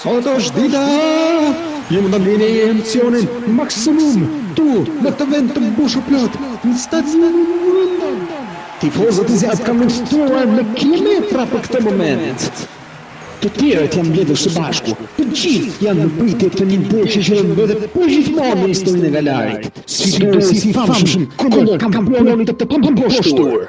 Sot është dita Ju mund ta ndjeni emocionin maksimum Këtu në këtë vend të mbushu plot Në stadiumin Uindon Tifozët e zjarrtë kanë udhëtuar me kilometra për këtë moment Të tjerët janë mbledhur së bashku Të gjithë janë në pritje të një ndeshje që do të mbetet për gjithmonë në historinë e galarit Sfiduesi i famshëm kundër kampionit të pamposhtur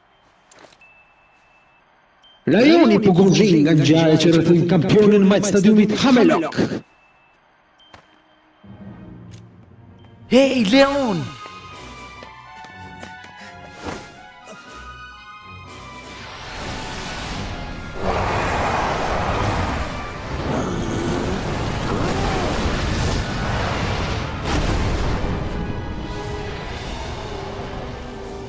Rajoni po gumëzhin nga ngjarjet që rrethojnë kampionin majë stadiumit Hamelok. Hej, Leon!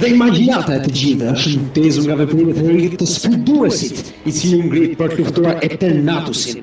Dhe imagjinata e të gjithëve është ndezur nga veprimet e heroit të sfiduesit, i cili u ngrit për të luftuar Eternatusin.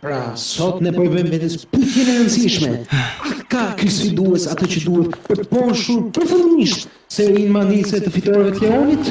Pra, sot ne po i vëmë vetes pyetjen e rëndësishme. A ka ky sfidues atë që duhet për të mposhtur përfundimisht serinë magjike të fitoreve të Leonit?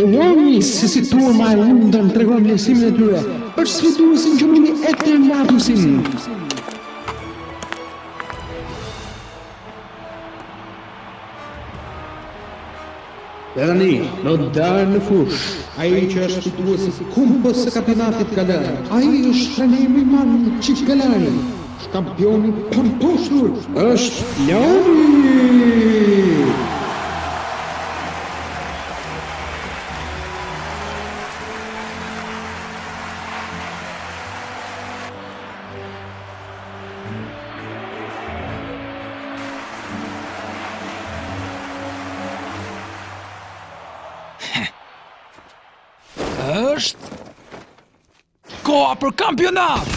Ioannis, se si turma e lundën të regon njësimin e tyre, është sfiduesin që mundi e të matusin. E tani do të dalë në fushë ai që është fituesi i Kupës së Kampionatit Galar. Ai është trajneri më i madh i gjithë Galarit. Kampioni i pamposhtur është Leoni! është koha për kampionat!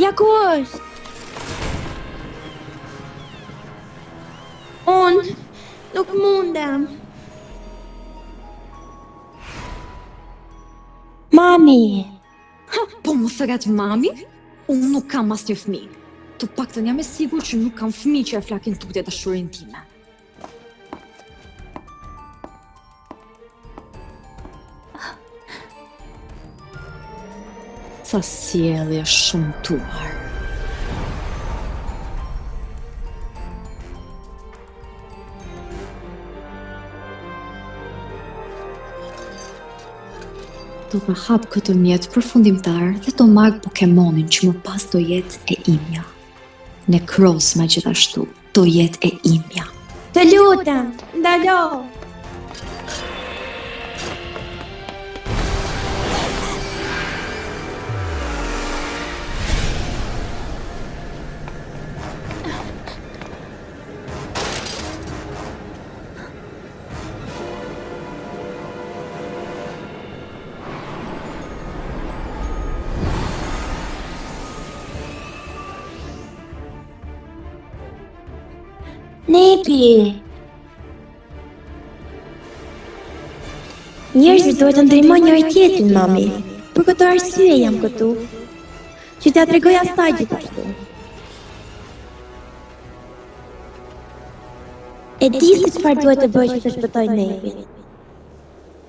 Ja ku është! Unë nuk mundem. Mami! Ha, po më thërret mami? Unë nuk kam asnjë fëmijë. Të paktën jam e sigurt që nuk kam fëmijë që e flakin tutje dashurinë time. Sa sjellje e shëmtuar. Do të hap këtë mjet përfundimtar dhe do marr Pokemonin që më pas do jetë e imja. Nekrozma gjithashtu. do jetë e imja. Të lutem, ndalo! Nebi! Njerëzit duhet të ndihmojnë njëri-tjetrin, mami. Për këtë arsye jam këtu. Që t'ia tregoj asaj gjithashtu. E di se çfarë duhet të bëj që të shpëtoj Nebin.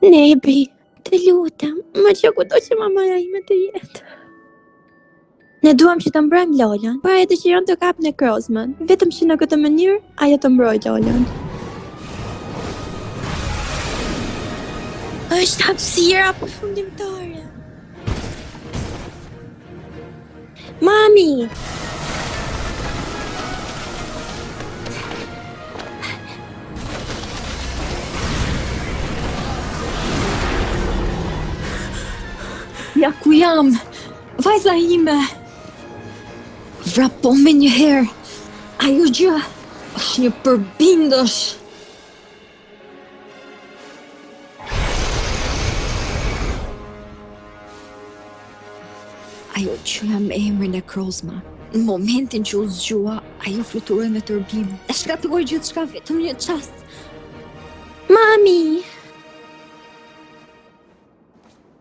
Nebi, të lutem, më ço kudo që mamaja ime të jetë. Ne duam që të mbrojmë Lolën, por ajo dëshiron të kapë Nekrozmën, vetëm që në këtë mënyrë ajo të mbrojë Lolën. Është hapësira përfundimtare. Mami! Ja ku jam! Vajza ime vrapo menjëherë. Ajo gjë është një përbindësh. Ajo që ia ka emrin Nekrozma. Në momentin që u zgjua, ajo fluturoi me tërbim. E shkatërroi gjithçka vetëm në një çast. Mami!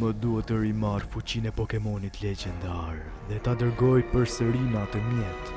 Më duhet të rimarr fuqinë e Pokemonit legjendar dhe ta dërgoj përsëri në atë mjet.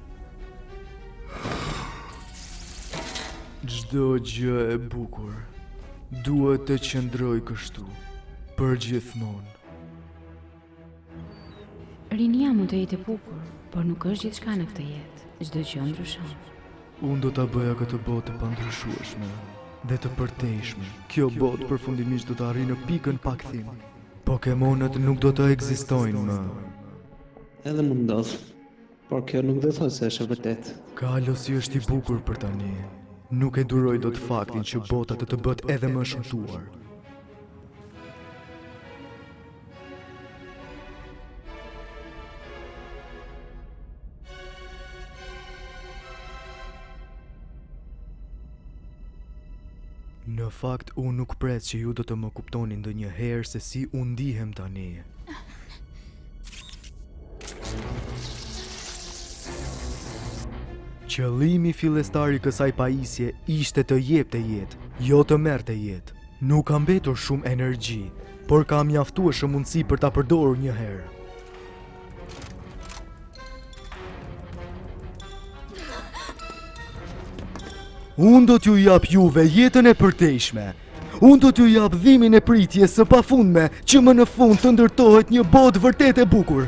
Çdo gjë e bukur duhet të qëndrojë kështu përgjithmonë. Rinia mund të jetë e bukur, por nuk është gjithçka në këtë jetë. Çdo gjë ndryshon. Unë do ta bëja këtë botë të pandryshueshme dhe të përtejshme. Kjo botë përfundimisht do të arrijë në pikën pa kthim. Pokemonët nuk do të ekzistojnë më. Edhe mund të ndodhë. Por kjo nuk do të thotë se është e vërtetë. Kalosi është i bukur për tani. Nuk e duroj dot faktin që bota do të bëhet edhe më e shëmtuar. Në fakt, unë nuk pres që ju do të më kuptoni ndonjëherë se si unë ndihem tani. Qëllimi fillestar i kësaj pajisje ishte të jepte jetë, jo të merrte jetë. Nuk ka mbetur shumë energji, por ka mjaftueshëm mundësi për ta përdorur një herë. Unë do t'ju jap juve jetën e përtejshme, Unë do t'ju jap dhimbjen e pritjes së pafundme që më në fund të ndërtohet një botë vërtet e bukur.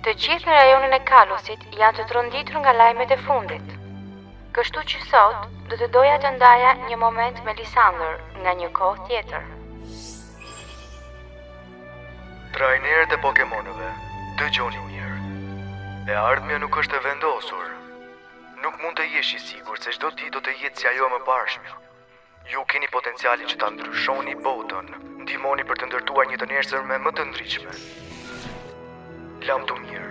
Të gjithë në rajonin e Kalosit janë të tronditur nga lajmet e fundit. Kështu që sot do të doja të ndaja një moment me Lisandër nga një kohë tjetër. Trajnerët e Pokemonëve, dëgjoni mirë. E ardhmja nuk është e vendosur, Nuk mund të jesh i sigurt se çdo ditë do të jetë si ajo e mëparshmja. Ju keni potencialin që ta ndryshoni botën. Ndihmoni për të ndërtuar një të nesërme më të ndritshme. Lamtumirë.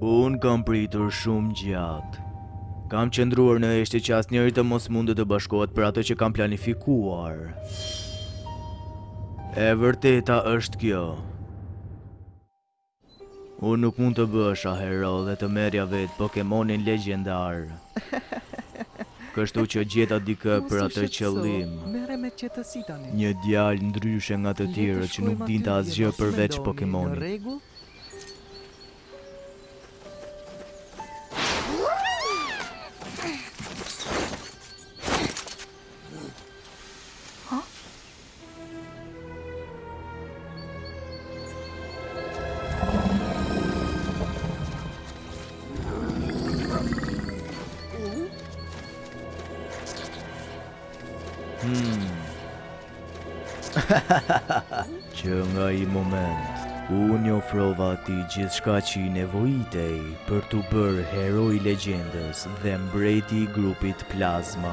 Unë kam pritur shumë gjatë. Kam qëndruar në heshtje që asnjëri të mos mundte të bashkohet për atë që kam planifikuar. E vërteta është kjo. Unë nuk mund të bëhesha hero dhe të merrja vetë Pokemonin legjendar. kështu që gjeta dikë për atë qëllim. Një djalë ndryshe nga të tjerët që nuk dinte asgjë përveç Pokemonit. Që nga ai moment, unë i ofrova atij gjithçka që i nevojitej për t'u bërë heroi i legjendës dhe mbreti i grupit plazma.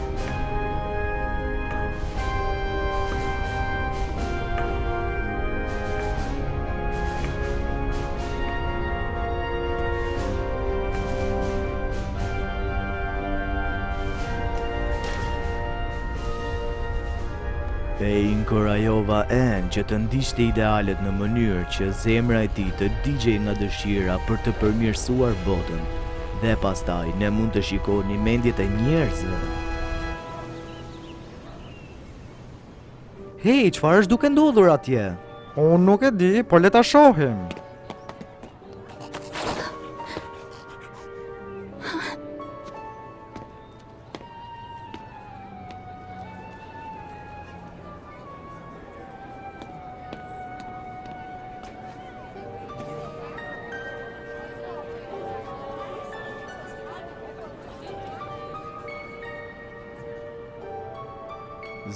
E inkurajova N-në që të ndiqte idealet në mënyrë që zemra e tij të digjej nga dëshira për të përmirësuar botën. dhe pastaj ne mund të shikonim mendjet e njerëzve. Hej, çfarë është duke ndodhur atje? Unë nuk e di, por le ta shohim.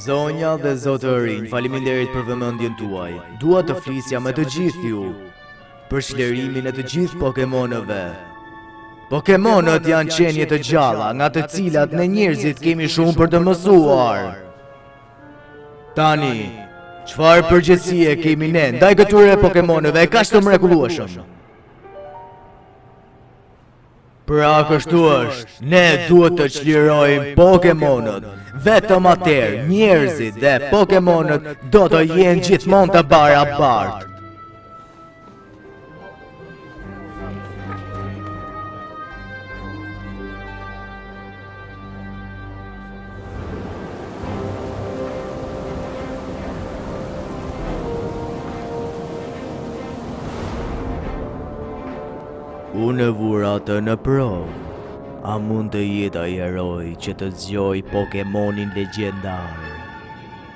Zonja dhe zotërinj, faliminderit për vëmendjen tuaj. Dua të flisja me të gjithë ju. për çlirimin e të gjithë Pokemonëve. Pokemonët janë qenje të gjalla nga të cilat ne njerëzit kemi shumë për të mësuar. Tani, çfarë përgjegjësie kemi ne ndaj këtyre Pokemonëve kaq të mrekullueshëm? Pra kështu është, ne duhet të çlirojmë Pokemonët. Vetëm atëherë njerëzit dhe Pokemonët do të jenë gjithmonë të barabartë. Unë e vura atë në provë. A mund të jetë ai heroi që të zgjojë Pokemonin legjendar?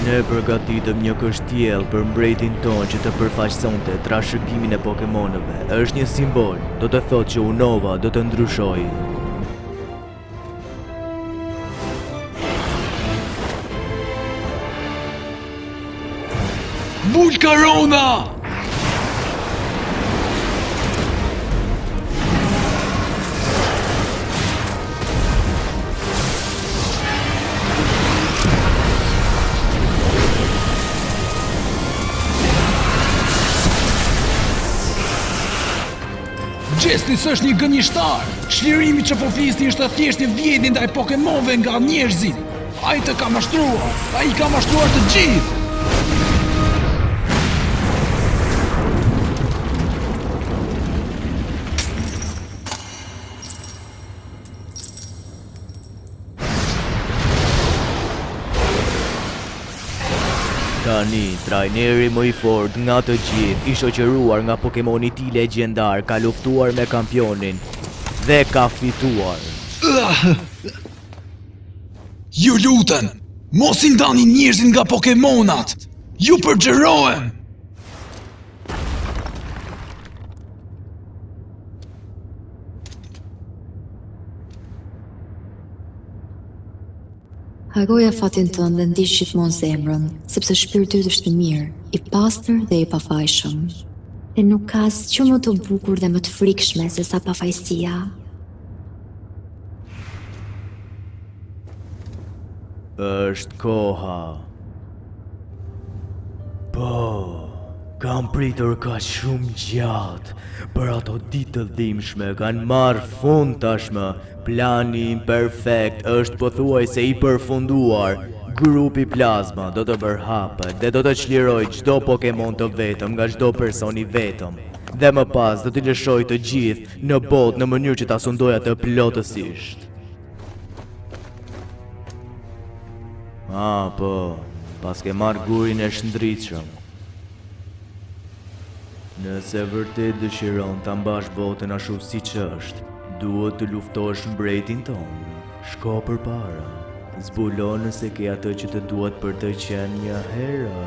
Ne përgatitëm një kështjellë për mbretin tonë që të përfaqësonte trashëgiminë e Pokemonëve. Është një simbol, do të thotë që Unova do të ndryshojë. Volkarona! Getsis është një gënjeshtar, çlirimi që po flisni është thjesht një vjedhje e Pokemonëve nga njerëzit. Ai të ka mashtruar, ai i ka mashtruar të gjithë! Tani, trajneri më i fort nga të gjithë, i shoqeruar nga Pokemoni i tij legjendar, ka luftuar me kampionin dhe ka fituar. Ju lutem, mos i ndani njerëzit nga Pokemonët! Ju përgjërohem! Harroje fatin tënd dhe ndiq gjithmonë zemrën, sepse shpirti yt është i mirë, i pastër dhe i pafajshëm. Dhe nuk ka asgjë më të bukur dhe më të frikshme sesa pafajësia. është koha. Po, kam pritur kaq shumë gjatë, por ato ditë të dhimshme kanë marrë fund tashmë, plani im perfekt është pothuajse i përfunduar, grupi Plazma do të përhapet dhe do të çlirojë çdo Pokemon të vetëm nga çdo person i vetëm, dhe më pas do t'i lëshojë të gjithë në botë në mënyrë që ta sundojë atë plotësisht. Ah, po, paske marrë gurin e shndritshëm. Nëse vërtet dëshiron ta mbash botën ashtu siç është, duhet të luftosh mbretin tonë. Shko përpara. Zbulo nëse ke atë që të duhet për të qenë një hero.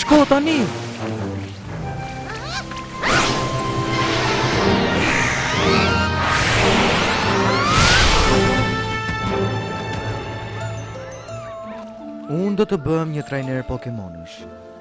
Shko tani! Unë do të bëhem një trajner Pokemonësh.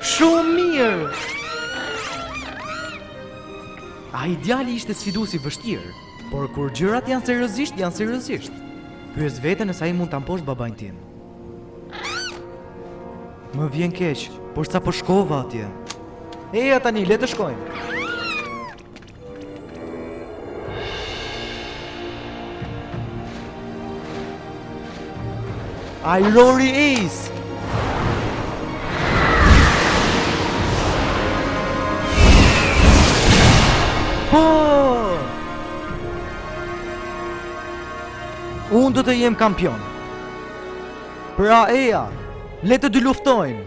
Shumë mirë! Ai djali ishte sfidues i vështirë, por kur gjërat janë seriozisht, janë seriozisht. Pyes veten nëse ai mund ta mposhtë babanë tim. Më vjen keq, por sapo shkova atje. Eja tani, le të shkojmë. Ai Lori Ace. Po. Unë do të jem kampion. Pra eja, le të dyluftojmë.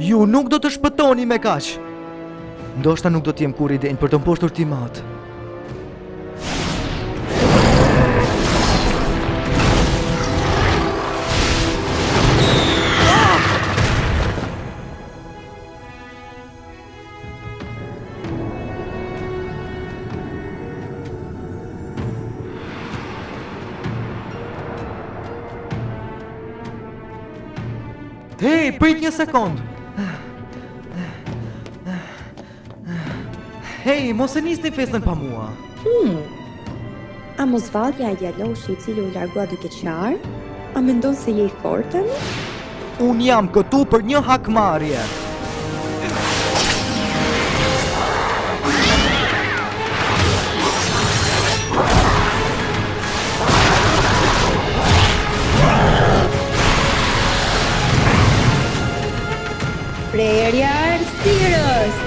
Ju nuk do të shpëtoni me kaq. Ndoshta nuk do të jem kurrë i denjë për të mposhtur tim atë. Hej, prit një sekundë. Hej, mos e nisni festën pa mua. Hmm. A mos vallë je ai djaloshi i cili u largua duke qarë? A mendon se je i fortë tani? Unë jam këtu për një hakmarrje. Prerja e errësirës.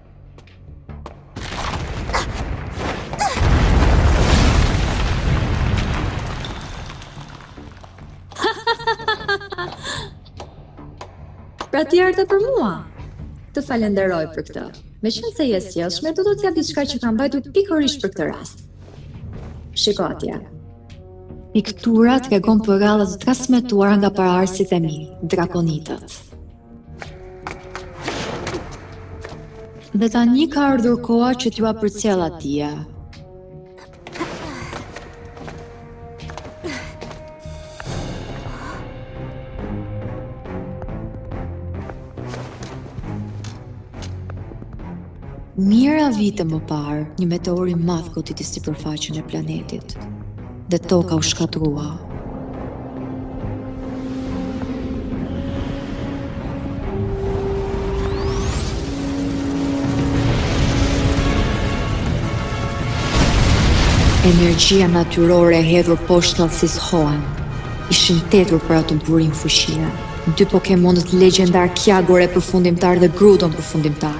Pra ti ardhe për mua. Të falënderoj për këtë. Meqenëse je e sjellshme, do të të jap diçka që kam mbajtur pikërisht për këtë rast. Shiko atje. Piktura tregon përralla të transmetuara nga paraardhësit e mi, drakonitët. Dhe tani ka ardhur koha që t'jua përcjell atë. Mijëra vite më parë, një meteor i madh goditi sipërfaqen e planetit dhe toka u shkatërrua. Energjia natyrore e hedhur poshtë Hoenn. Ishin të etur për atë burim fuqie. Dy Pokemonët legjendar Kyagore përfundimtar dhe Groudon përfundimtar.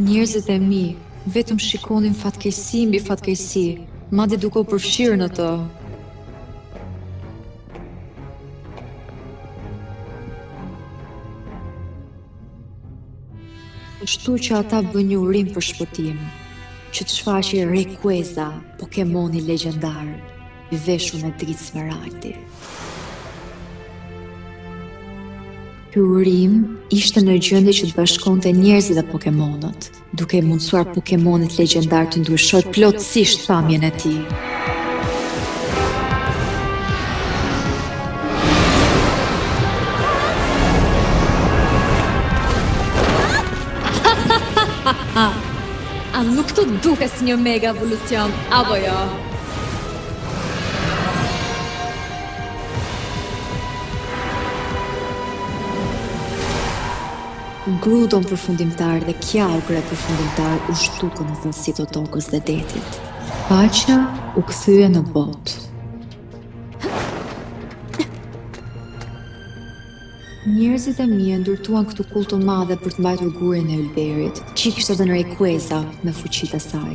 Njerëzit e mi, vetëm shikonin fatkeqësi mbi fatkeqësi, madje duke u përfshirë në të. Kështu që ata bënë një urim për shpëtim, që të shfaqej Rayquaza, Pokemoni legjendar, i veshur me dritë smaragdi. Ky urim ishte në gjendje që të bashkonte njerëzit dhe Pokemonët, duke i mundësuar Pokemonit legjendar të ndryshojë plotësisht pamjen e tij. A nuk të duket si një mega evolucion, apo jo? Groudon përfundimtar dhe Kyogre përfundimtar u zhdukën në thellësitë e tokës dhe detit. Paqja u kthye në botë. Njerëzit e mirë e ndërtuan këtë kullë të madhe për të mbajtur gurin e ylberit, që i kishte dhënë Rayquaza mega fuqitë e saj.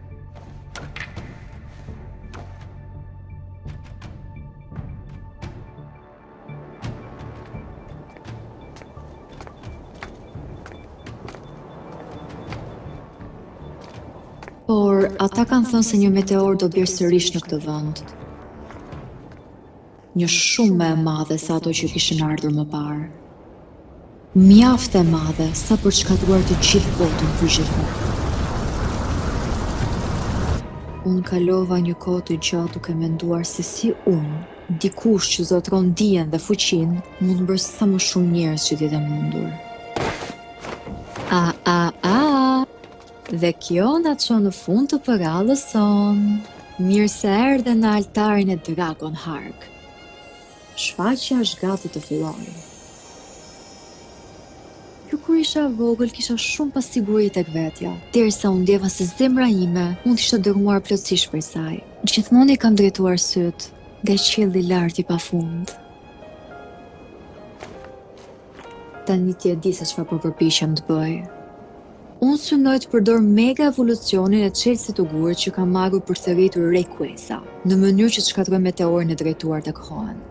Por, ata kanë thënë se një meteor do bjerë sërish në këtë vend. një shumë më e madhe se ato që kishin ardhur më parë. Mjaft e madhe sa për të shkatërruar të gjithë botën përgjithmonë. Unë kalova një kohë të gjatë duke menduar se si unë, dikush që zotëron dijen dhe fuqinë, mund të mbroj sa më shumë njerëz që të jetë e mundur. A, a, a, Dhe kjo na çon në fund të përrallës sonë. Mirë se erdhe në altarin e Dragon Hark. Shfaqja është gati të fillojë. Që kur isha e vogël kisha shumë pasiguri tek vetja, derisa u ndjeva se zemra ime mund të ishte dërrmuar plotësisht prej saj. Gjithmonë i kam drejtuar sytë nga qielli i lartë i pafund. Tani ti e di se çfarë po përpiqem të bëj. Unë synoj të përdor mega evolucionin e çelësit të gurit që kam marrë për të thirrur Rayquaza, në mënyrë që të shkatërroj meteorin e drejtuar tek Hoenn.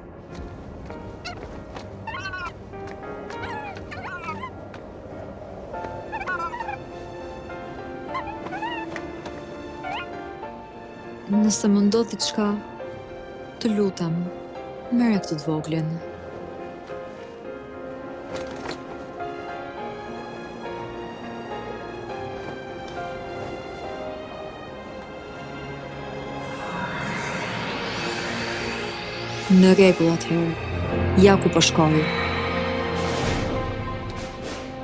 Nëse më ndodh diçka, të lutem, merre këtë të voglën. Në rregull atëherë, ja ku po shkoj.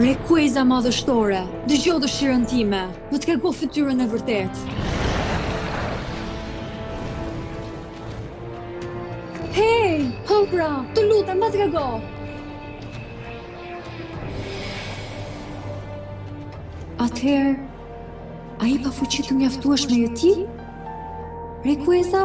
Rekueza madhështore, dëgjo dëshirën time, më trego fytyrën e vërtetë. Hej, hë pra, të lutem, më trego! Atëherë, a i pafuqi të mjaftueshme je ti? Rekueza?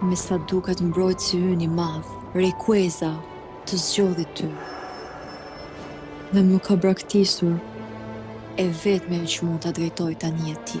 Me sa duket mbrojtësi ynë i madh, Rekueza, të zgjodhi ty. Dhe më ka braktisur. E vetmja që mund ta drejtojë tani je ti.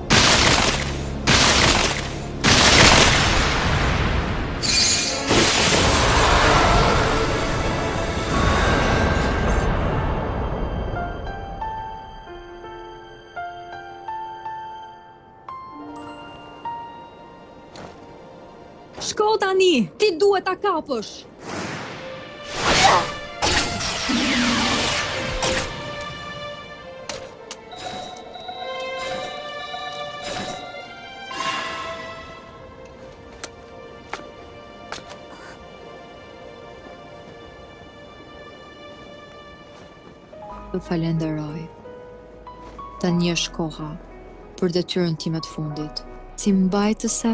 Shko tani, ti duhet ta kapësh. të falenderoj. Tani është koha për detyrën time të fundit. Si mbajtëse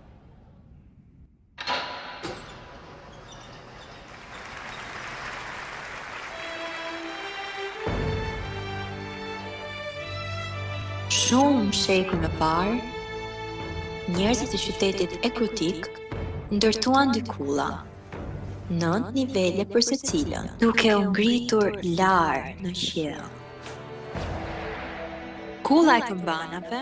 Shumë shekuj më parë, njerëzit e qytetit Ekrutik ndërtuan dy kulla, nëntë nivele për secilën, duke u ngritur lart në qiell. Kulla e këmbanave,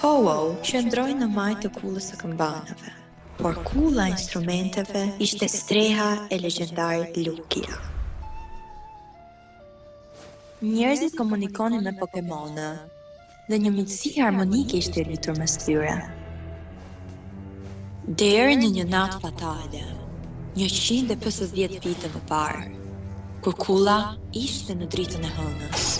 Ho-Oh qëndroi në majë të kullës së këmbanave, por kulla e instrumenteve ishte streha e legjendarit Lugia. Njerëzit komunikonin me Pokemonët, dhe një miqësi harmonike ishte rritur mes tyre. Deri në një natë fatale, 150 vite më parë, kur kulla ishte në dritën e hënës.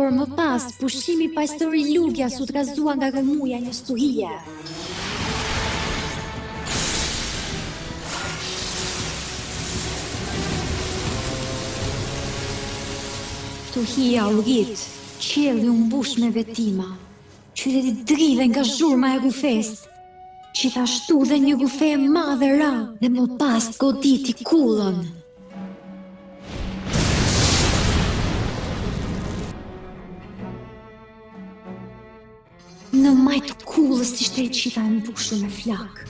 Por më pas, pushimi paqësor i Lugias u trazua nga gjëmimi i një stuhie. Stuhia u rrit, qielli u mbush me vetima. Qyteti dridhej nga zhurma e rrufesë, gjithashtu dhe një rrufe e madhe ra dhe më pas goditi kullën. Në majë të kullës ishte e gjitha e mbushur me flakë.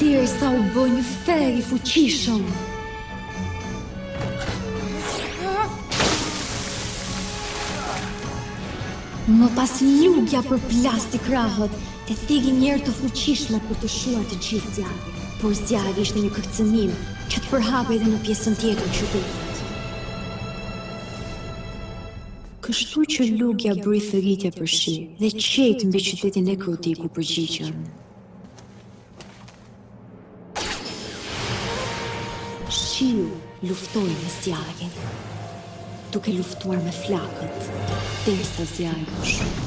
Derisa u bë një ferr i fuqishëm. Më pas Lugia përplasi krahët e thirri një erë të fuqishme për të shuar të gjithë zjarrin. Por zjarri ishte një kërcënim që të përhapej edhe në pjesën tjetër të qytetit. Kështu që Lugia bëri thirrje për shi dhe qiejt mbi qytetin Ekrutik u përgjigjën. Shiu luftoi me zjarrin, duke luftuar me flakët, derisa zjarri u shua.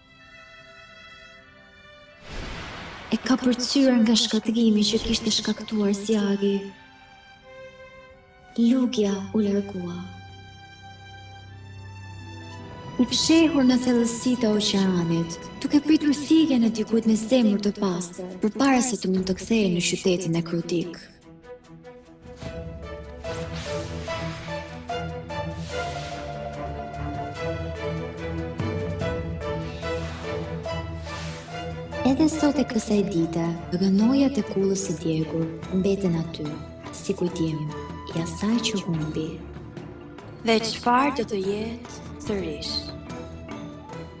E kapërcyer nga shkatërrimi që kishte shkaktuar zjarri, Lugia u largua. E fshehur në thellësitë e oqeanit, duke pritur thirrjen e dikujt me zemër të pastër, përpara se të mund të kthehej në qytetin Ekrutik. Edhe sot e kësaj dite, rënojat e kullës së djegur mbeten aty, si kujtim i asaj që humbi. Dhe çfarë do të jetë sërish?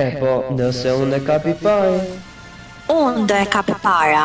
Epo, nëse unë e kap i pari. Unë do e kap i pari.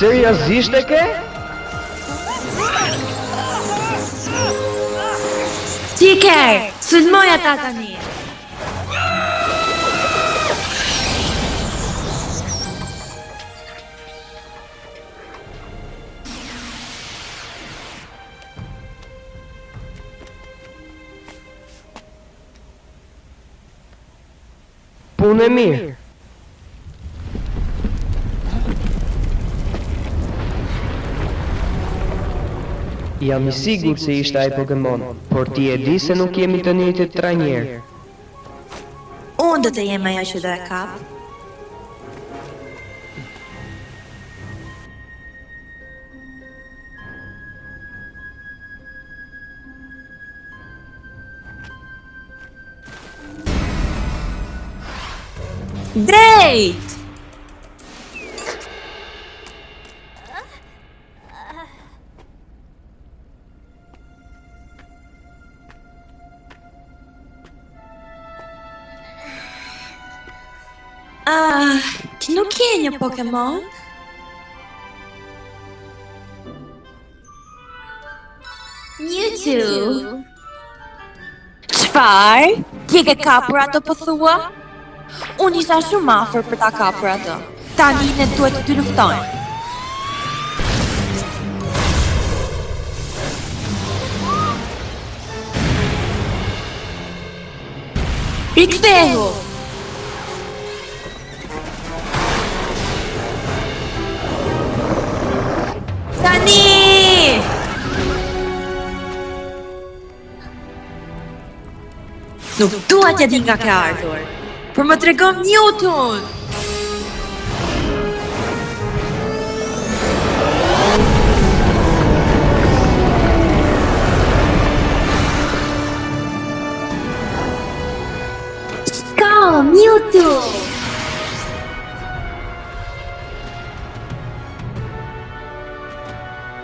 Seriozisht e ke? Ti ke, sulmoj ata tani. Punë e mirë. Jam i sigur se ishte ai Pokemon, por ti e di se nuk jemi të njëjtit trajnerë. Unë do të jem ajo që do e kap. Dreq! Ah, ti nuk je një Pokemon? Mewtwo. Çfarë? Ti e ke kapur atë po thua? Unë isha shumë afër për ta kapur atë. Tani ne duhet të luftojmë. Rikthehu! Tani! Nuk dua t'ia di nga ke ardhur, por më trego Mewtwo! Shkall, Mewtwo!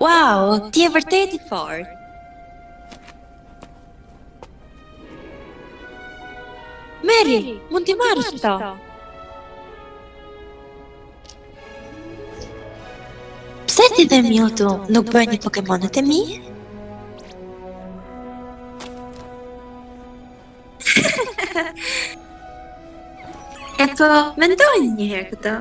Wow, ti je vërtet i fort. Merri, mund t'i marrësh këto. Pse ti dhe Mewtwo nuk bëheni Pokemonët e mi? E po, mendojini një herë këto.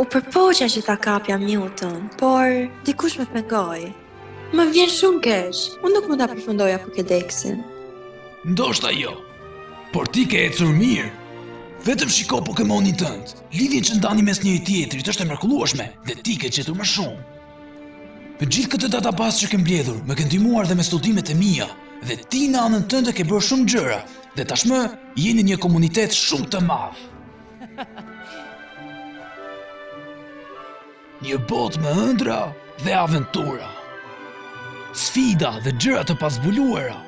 U përpoqa që ta kapja Mewtwo-n, por dikush më pengoi. Më vjen shumë keq, unë nuk mund ta përfundoja Pokédexin. Ndoshta jo, por ti ke ecur mirë. Vetëm shiko Pokémonin tënd. Lidhja që ndani mes njëri tjetrit është e mrekullueshme dhe ti ke gjetur më shumë. Me gjithë këtë database që ke mbledhur, më ke ndihmuar dhe me studimet e mia, dhe ti në anën tënde ke bërë shumë gjëra, dhe tashmë jeni një komunitet shumë i madh. Një botë me ëndrra dhe aventura. Sfida dhe gjëra të pazbuluara.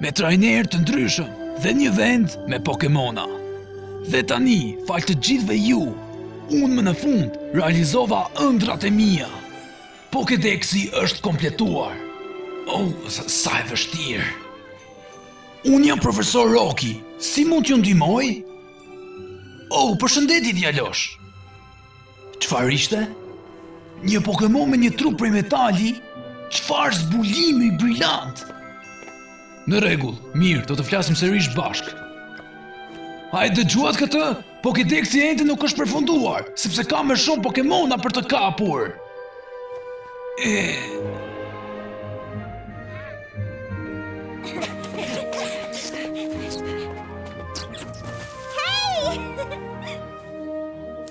Me trajnerë të ndryshëm dhe një vend me Pokemona. Dhe tani, falë të gjithëve ju, unë më në fund realizova ëndrrat e mia. Pokédexi është kompletuar. Oh, sa e vështirë. Unë jam profesor Roki. Si mund t'ju ndihmoj? Oh, përshëndetje djalosh. Çfarë ishte? Një Pokemon me një trup prej metali? Çfarë zbulimi brilant? Në rregull, mirë, do të flasim sërish bashkë. A e dëgjuat këtë? Pokedexi ende nuk është përfunduar, sepse ka më shumë Pokemona për të kapur. E...